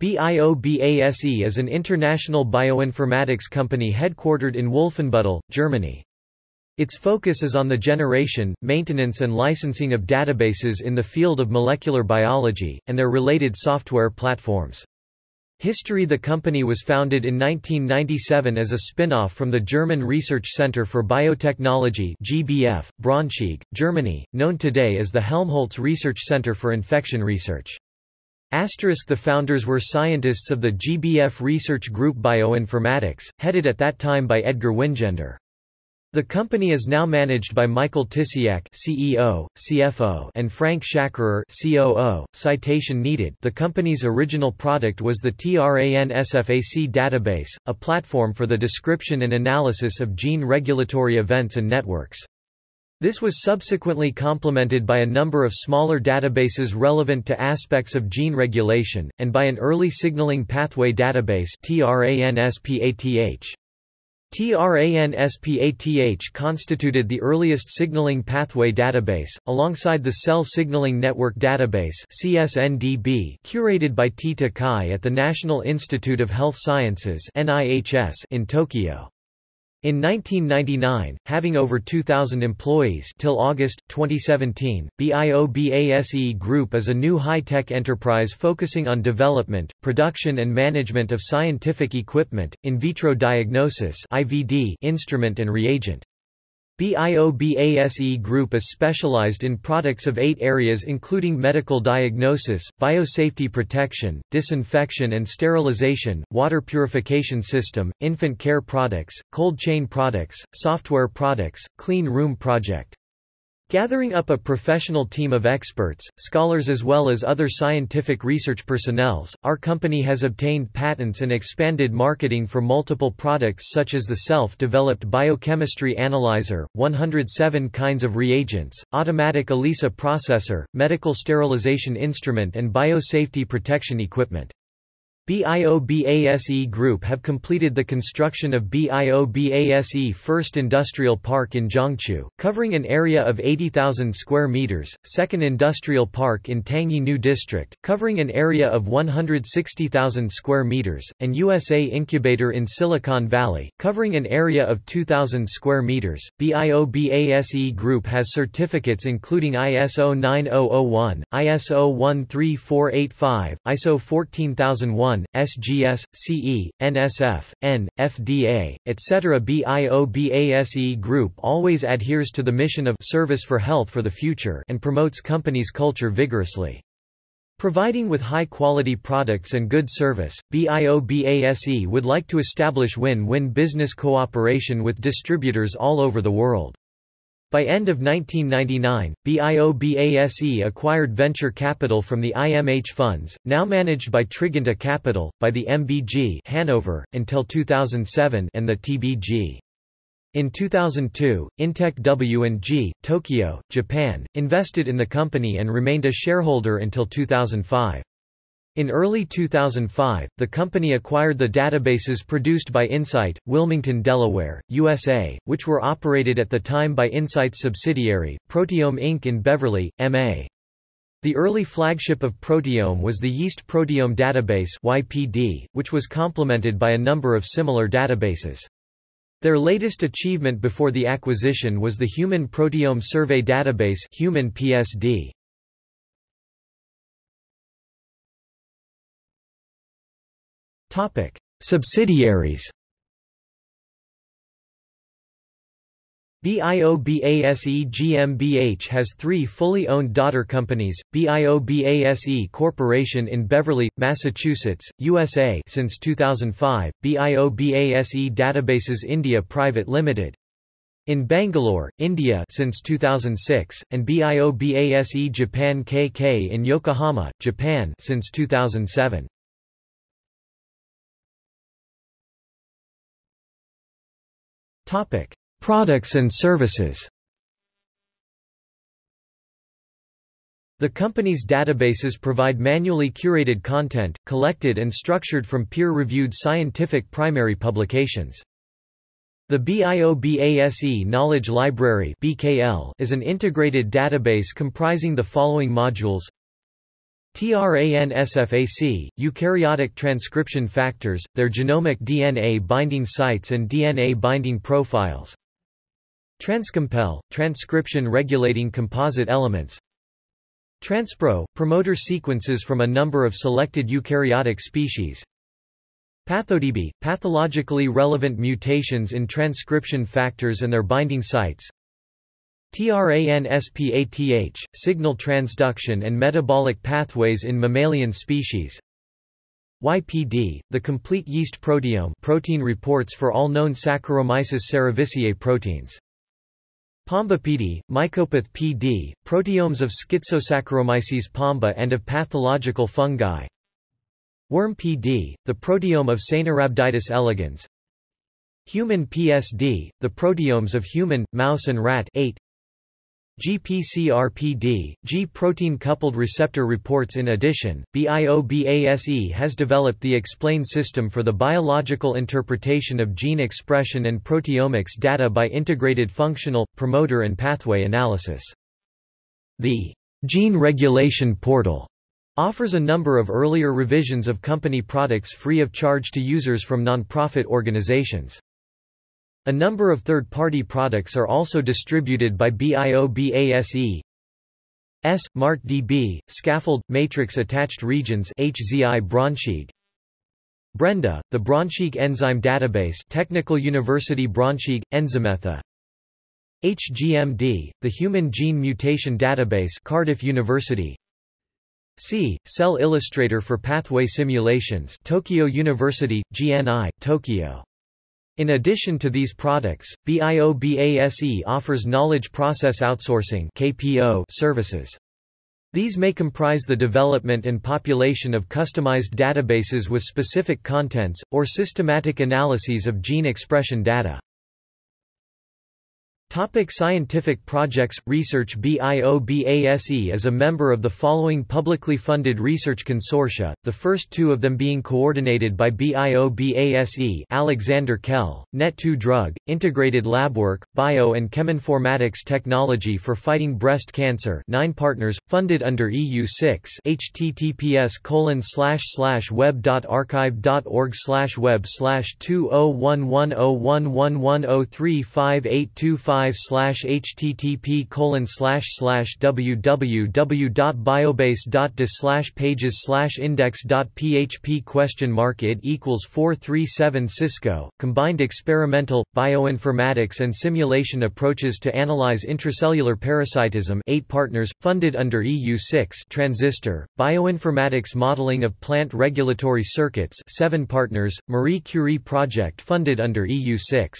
BIOBASE is an international bioinformatics company headquartered in Wolfenbüttel, Germany. Its focus is on the generation, maintenance and licensing of databases in the field of molecular biology, and their related software platforms. History The company was founded in 1997 as a spin-off from the German Research Center for Biotechnology GBF, Braunschweig, Germany, known today as the Helmholtz Research Center for Infection Research. Asterisk The founders were scientists of the GBF research group Bioinformatics, headed at that time by Edgar Wingender. The company is now managed by Michael Tisiak CEO, CFO, and Frank Schacherer COO. Citation needed The company's original product was the TRANSFAC database, a platform for the description and analysis of gene regulatory events and networks. This was subsequently complemented by a number of smaller databases relevant to aspects of gene regulation, and by an early signaling pathway database TRANSPATH. TRANSPATH constituted the earliest signaling pathway database, alongside the Cell Signaling Network Database CSNDB, curated by T. Takai at the National Institute of Health Sciences in Tokyo. In 1999, having over 2,000 employees till August, 2017, BIOBASE Group is a new high-tech enterprise focusing on development, production and management of scientific equipment, in vitro diagnosis IVD instrument and reagent. BIOBASE Group is specialized in products of eight areas including medical diagnosis, biosafety protection, disinfection and sterilization, water purification system, infant care products, cold chain products, software products, clean room project. Gathering up a professional team of experts, scholars as well as other scientific research personnels, our company has obtained patents and expanded marketing for multiple products such as the self-developed biochemistry analyzer, 107 kinds of reagents, automatic ELISA processor, medical sterilization instrument and biosafety protection equipment. BIOBASE Group have completed the construction of BIOBASE First Industrial Park in Jiangchu, covering an area of 80,000 square meters, Second Industrial Park in Tangye New District, covering an area of 160,000 square meters, and USA Incubator in Silicon Valley, covering an area of 2,000 square meters. BIOBASE Group has certificates including ISO 9001, ISO 13485, ISO 14001, SGS, CE, NSF, N, FDA, etc. BIOBASE Group always adheres to the mission of service for health for the future and promotes company's culture vigorously. Providing with high-quality products and good service, BIOBASE would like to establish win-win business cooperation with distributors all over the world. By end of 1999, BIOBASE acquired venture capital from the IMH funds, now managed by Triginta Capital, by the MBG Hanover, until 2007 and the TBG. In 2002, Intech W&G, Tokyo, Japan, invested in the company and remained a shareholder until 2005. In early 2005, the company acquired the databases produced by Incyte, Wilmington, Delaware, USA, which were operated at the time by Incyte's subsidiary, Proteome Inc. in Beverly, MA. The early flagship of Proteome was the Yeast Proteome Database YPD, which was complemented by a number of similar databases. Their latest achievement before the acquisition was the Human Proteome Survey Database Human PSD. Topic: Subsidiaries. BIOBASE GmbH has three fully owned daughter companies, BIOBASE Corporation in Beverly, Massachusetts, USA since 2005, BIOBASE Databases India Private Limited, in Bangalore, India since 2006, and BIOBASE Japan KK in Yokohama, Japan since 2007. Topic: Products and services. The company's databases provide manually curated content, collected and structured from peer-reviewed scientific primary publications. The BIOBASE Knowledge Library is an integrated database comprising the following modules TRANSFAC, eukaryotic transcription factors, their genomic DNA binding sites and DNA binding profiles. Transcompel, transcription regulating composite elements. Transpro, promoter sequences from a number of selected eukaryotic species. PathoDB, pathologically relevant mutations in transcription factors and their binding sites. TRANSPATH, signal transduction and metabolic pathways in mammalian species. YPD, the complete yeast proteome protein reports for all known Saccharomyces cerevisiae proteins. PombePD, Mycopath PD, proteomes of Schizosaccharomyces pombe and of pathological fungi. Worm PD, the proteome of Caenorhabditis elegans. Human PSD, the proteomes of human, mouse and rat 8. GPCRPD, G-protein coupled receptor reports In addition, BIOBASE has developed the EXPLAIN system for the biological interpretation of gene expression and proteomics data by integrated functional, promoter and pathway analysis. The Gene Regulation Portal offers a number of earlier revisions of company products free of charge to users from non-profit organizations. A number of third-party products are also distributed by BIOBASE. S. Scaffold, Matrix Attached Regions HZI Braunschweig. Brenda, the Braunschweig Enzyme Database Technical University Braunschweig, Enzymetha. HGMD, the Human Gene Mutation Database Cardiff University. C. Cell Illustrator for Pathway Simulations Tokyo University, GNI, Tokyo. In addition to these products, BIOBASE offers knowledge process outsourcing (KPO) services. These may comprise the development and population of customized databases with specific contents, or systematic analyses of gene expression data. Topic scientific projects Research BIOBASE is a member of the following publicly funded research consortia, the first two of them being coordinated by BIOBASE Alexander Kel, Net2 Drug, Integrated Labwork, Bio and Cheminformatics Technology for Fighting Breast Cancer 9 partners, funded under EU6 https web.archive.org web 20110111035825 5 slash http colon www.biobase.de slash pages slash index.php question mark it equals 437 Cisco, combined experimental, bioinformatics and simulation approaches to analyze intracellular parasitism 8 partners, funded under EU6 transistor, bioinformatics modeling of plant regulatory circuits 7 partners, Marie Curie project funded under EU6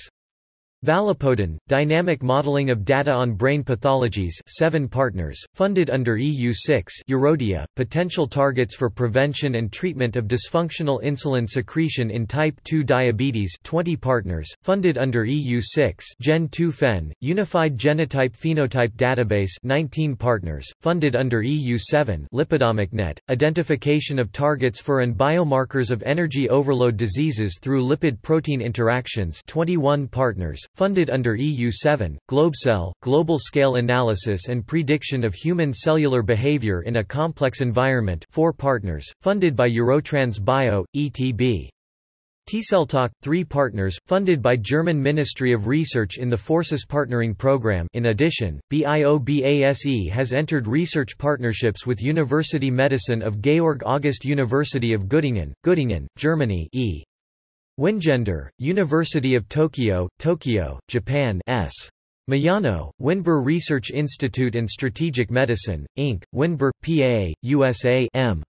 Valipoden, Dynamic Modeling of Data on Brain Pathologies 7 partners, funded under EU6 Eurodia, Potential Targets for Prevention and Treatment of Dysfunctional Insulin Secretion in Type 2 Diabetes 20 partners, funded under EU6 Gen2 Unified Genotype Phenotype Database 19 partners, funded under EU7 LipidomicNet, Identification of Targets for and Biomarkers of Energy Overload Diseases through Lipid-Protein Interactions 21 partners, funded under EU7, GlobeCell, Global Scale Analysis and Prediction of Human Cellular Behavior in a Complex Environment 4 partners, funded by Eurotrans Bio, ETB. TCellTalk, 3 partners, funded by German Ministry of Research in the Forces Partnering Program in addition, BIOBASE has entered research partnerships with University Medicine of Georg August University of Göttingen, Göttingen, Germany e. Wingender, University of Tokyo, Tokyo, Japan S. Miyano, Windber Research Institute and Strategic Medicine, Inc., Windber, PA, USA M.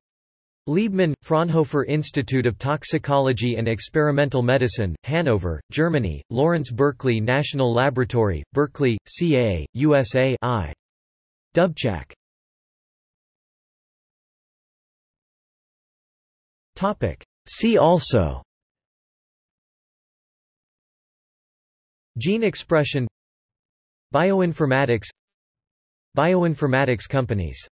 Liebman, Fraunhofer Institute of Toxicology and Experimental Medicine, Hanover, Germany, Lawrence Berkeley National Laboratory, Berkeley, CA, USA I. Dubchak. See also Gene expression Bioinformatics Bioinformatics companies